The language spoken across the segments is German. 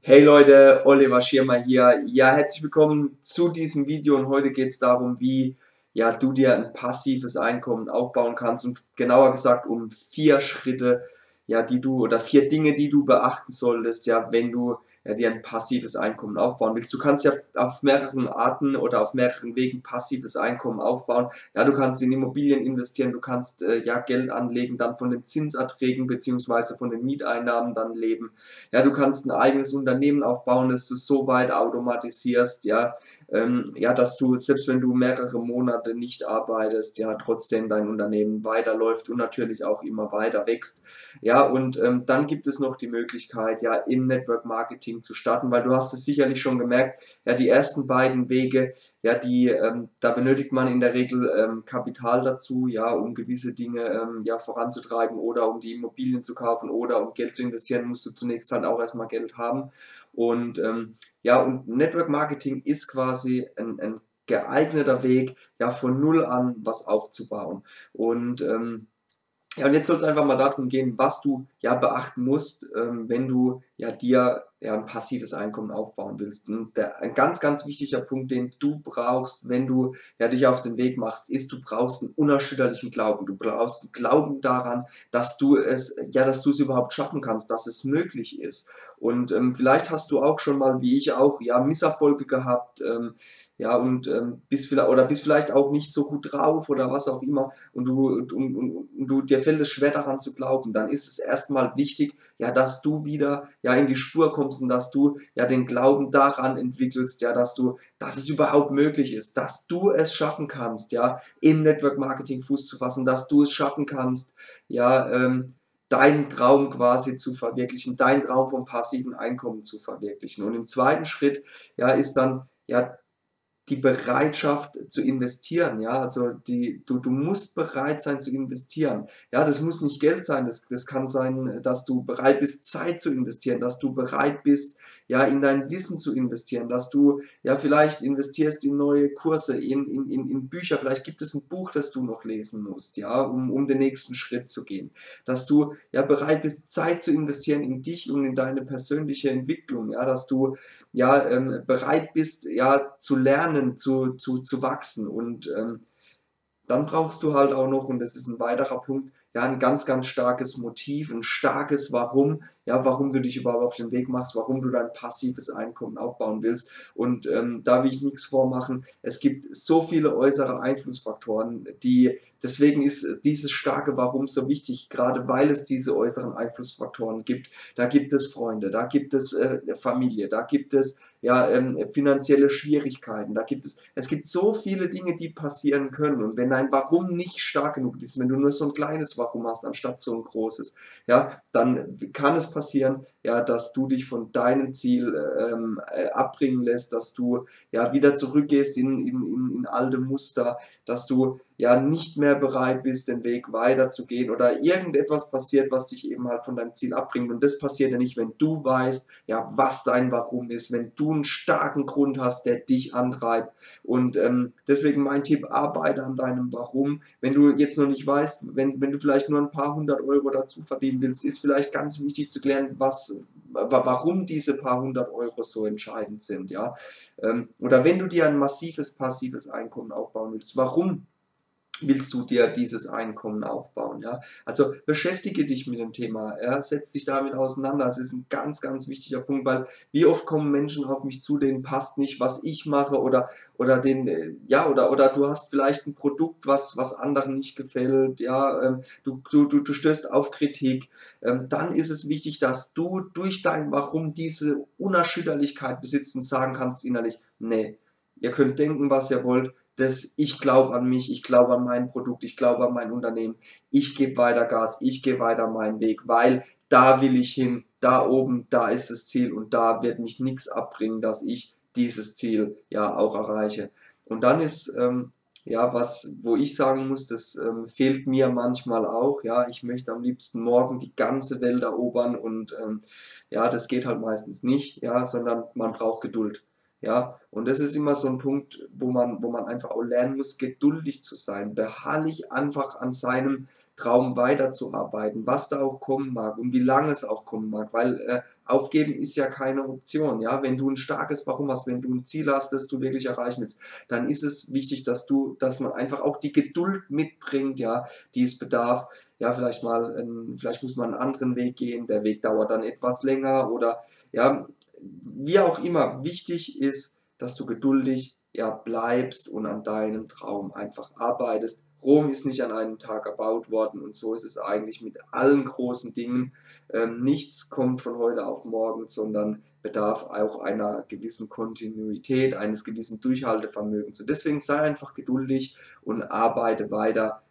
Hey Leute, Oliver Schirmer hier. Ja, herzlich willkommen zu diesem Video und heute geht es darum, wie ja, du dir ein passives Einkommen aufbauen kannst und genauer gesagt um vier Schritte, ja, die du oder vier Dinge, die du beachten solltest, ja, wenn du ja, dir ein passives Einkommen aufbauen willst. Du kannst ja auf mehreren Arten oder auf mehreren Wegen passives Einkommen aufbauen. Ja, du kannst in Immobilien investieren, du kannst äh, ja Geld anlegen, dann von den Zinserträgen beziehungsweise von den Mieteinnahmen dann leben. Ja, du kannst ein eigenes Unternehmen aufbauen, das du so weit automatisierst, ja, ähm, ja, dass du, selbst wenn du mehrere Monate nicht arbeitest, ja, trotzdem dein Unternehmen weiterläuft und natürlich auch immer weiter wächst. Ja, und ähm, dann gibt es noch die Möglichkeit, ja, im Network Marketing zu starten, weil du hast es sicherlich schon gemerkt, ja, die ersten beiden Wege, ja, die, ähm, da benötigt man in der Regel ähm, Kapital dazu, ja, um gewisse Dinge ähm, ja, voranzutreiben oder um die Immobilien zu kaufen oder um Geld zu investieren, musst du zunächst halt auch erstmal Geld haben. Und ähm, ja, und Network Marketing ist quasi ein, ein geeigneter Weg, ja, von null an was aufzubauen. Und ähm, ja, und jetzt soll es einfach mal darum gehen, was du ja beachten musst, ähm, wenn du ja dir ja, ein passives Einkommen aufbauen willst. Und der, ein ganz, ganz wichtiger Punkt, den du brauchst, wenn du ja, dich auf den Weg machst, ist, du brauchst einen unerschütterlichen Glauben. Du brauchst einen Glauben daran, dass du es, ja, dass du es überhaupt schaffen kannst, dass es möglich ist. Und ähm, vielleicht hast du auch schon mal, wie ich auch, ja, Misserfolge gehabt, ähm, ja, und ähm, bist vielleicht oder bist vielleicht auch nicht so gut drauf oder was auch immer und du, und, und, und du dir fällt es schwer daran zu glauben, dann ist es erstmal wichtig, ja, dass du wieder ja in die Spur kommst und dass du ja den Glauben daran entwickelst, ja, dass du, dass es überhaupt möglich ist, dass du es schaffen kannst, ja, im Network Marketing Fuß zu fassen, dass du es schaffen kannst, ja, ähm, deinen Traum quasi zu verwirklichen, deinen Traum vom passiven Einkommen zu verwirklichen. Und im zweiten Schritt, ja, ist dann, ja, die Bereitschaft zu investieren, ja, also die, du, du musst bereit sein zu investieren, ja, das muss nicht Geld sein, das, das kann sein, dass du bereit bist, Zeit zu investieren, dass du bereit bist, ja, in dein Wissen zu investieren, dass du, ja, vielleicht investierst in neue Kurse, in, in, in, in Bücher, vielleicht gibt es ein Buch, das du noch lesen musst, ja, um, um den nächsten Schritt zu gehen, dass du, ja, bereit bist, Zeit zu investieren in dich und in deine persönliche Entwicklung, ja, dass du, ja, ähm, bereit bist, ja, zu lernen, zu, zu, zu wachsen. Und ähm, dann brauchst du halt auch noch, und das ist ein weiterer Punkt, ja, ein ganz, ganz starkes Motiv, ein starkes Warum, ja, warum du dich überhaupt auf den Weg machst, warum du dein passives Einkommen aufbauen willst. Und ähm, da will ich nichts vormachen. Es gibt so viele äußere Einflussfaktoren, die, deswegen ist dieses starke Warum so wichtig, gerade weil es diese äußeren Einflussfaktoren gibt. Da gibt es Freunde, da gibt es äh, Familie, da gibt es ja, ähm, finanzielle Schwierigkeiten, da gibt es, es gibt so viele Dinge, die passieren können. Und wenn dein Warum nicht stark genug ist, wenn du nur so ein kleines Warum Warum hast, anstatt so ein großes, ja, dann kann es passieren, ja, dass du dich von deinem Ziel ähm, äh, abbringen lässt, dass du ja wieder zurückgehst in, in, in alte Muster, dass du ja nicht mehr bereit bist, den Weg weiterzugehen oder irgendetwas passiert, was dich eben halt von deinem Ziel abbringt. Und das passiert ja nicht, wenn du weißt, ja, was dein Warum ist, wenn du einen starken Grund hast, der dich antreibt. Und ähm, deswegen mein Tipp, arbeite an deinem Warum. Wenn du jetzt noch nicht weißt, wenn, wenn du vielleicht nur ein paar hundert Euro dazu verdienen willst, ist vielleicht ganz wichtig zu klären, was, warum diese paar hundert Euro so entscheidend sind. Ja? Ähm, oder wenn du dir ein massives passives Einkommen aufbauen willst, warum willst du dir dieses Einkommen aufbauen. Ja? Also beschäftige dich mit dem Thema, ja? setz dich damit auseinander. Das ist ein ganz, ganz wichtiger Punkt, weil wie oft kommen Menschen auf mich zu, denen passt nicht, was ich mache oder, oder den, äh, ja, oder, oder du hast vielleicht ein Produkt, was, was anderen nicht gefällt, ja, ähm, du, du, du, du stößt auf Kritik, ähm, dann ist es wichtig, dass du durch dein Warum diese Unerschütterlichkeit besitzt und sagen kannst innerlich, nee, ihr könnt denken, was ihr wollt, das ich glaube an mich, ich glaube an mein Produkt, ich glaube an mein Unternehmen, ich gebe weiter Gas, ich gehe weiter meinen Weg, weil da will ich hin, da oben, da ist das Ziel und da wird mich nichts abbringen, dass ich dieses Ziel ja auch erreiche. Und dann ist ähm, ja was, wo ich sagen muss, das ähm, fehlt mir manchmal auch. Ja, ich möchte am liebsten morgen die ganze Welt erobern und ähm, ja, das geht halt meistens nicht, ja, sondern man braucht Geduld. Ja, und das ist immer so ein Punkt, wo man, wo man einfach auch lernen muss, geduldig zu sein, beharrlich einfach an seinem Traum weiterzuarbeiten, was da auch kommen mag und wie lange es auch kommen mag, weil äh, aufgeben ist ja keine Option, ja, wenn du ein starkes Warum hast, wenn du ein Ziel hast, das du wirklich erreichen willst, dann ist es wichtig, dass du, dass man einfach auch die Geduld mitbringt, ja, die es bedarf, ja, vielleicht mal, ähm, vielleicht muss man einen anderen Weg gehen, der Weg dauert dann etwas länger oder, ja, wie auch immer, wichtig ist, dass du geduldig ja, bleibst und an deinem Traum einfach arbeitest. Rom ist nicht an einem Tag erbaut worden und so ist es eigentlich mit allen großen Dingen. Ähm, nichts kommt von heute auf morgen, sondern bedarf auch einer gewissen Kontinuität, eines gewissen Durchhaltevermögens. Und deswegen sei einfach geduldig und arbeite weiter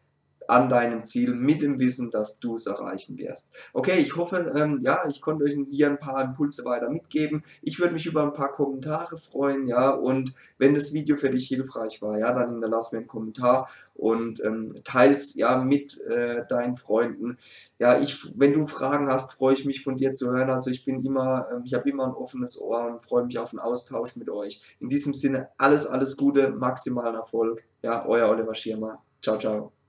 an deinem Ziel mit dem Wissen, dass du es erreichen wirst. Okay, ich hoffe, ähm, ja, ich konnte euch hier ein paar Impulse weiter mitgeben. Ich würde mich über ein paar Kommentare freuen, ja, und wenn das Video für dich hilfreich war, ja, dann hinterlass mir einen Kommentar und ähm, teils ja mit äh, deinen Freunden. Ja, ich, wenn du Fragen hast, freue ich mich von dir zu hören. Also ich bin immer, äh, ich habe immer ein offenes Ohr und freue mich auf einen Austausch mit euch. In diesem Sinne alles, alles Gute, maximalen Erfolg. Ja, euer Oliver Schirmer. Ciao, ciao.